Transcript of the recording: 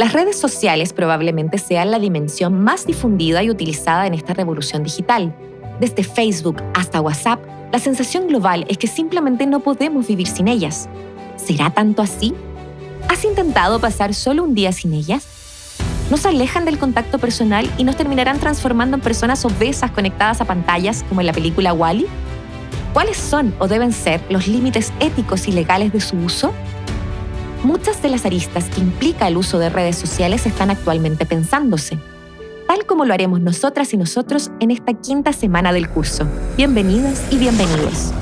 Las redes sociales probablemente sean la dimensión más difundida y utilizada en esta revolución digital. Desde Facebook hasta WhatsApp, la sensación global es que simplemente no podemos vivir sin ellas. ¿Será tanto así? ¿Has intentado pasar solo un día sin ellas? ¿Nos alejan del contacto personal y nos terminarán transformando en personas obesas conectadas a pantallas como en la película Wally? ¿Cuáles son o deben ser los límites éticos y legales de su uso? Muchas de las aristas que implica el uso de redes sociales están actualmente pensándose, tal como lo haremos nosotras y nosotros en esta quinta semana del curso. Bienvenidas y bienvenidos.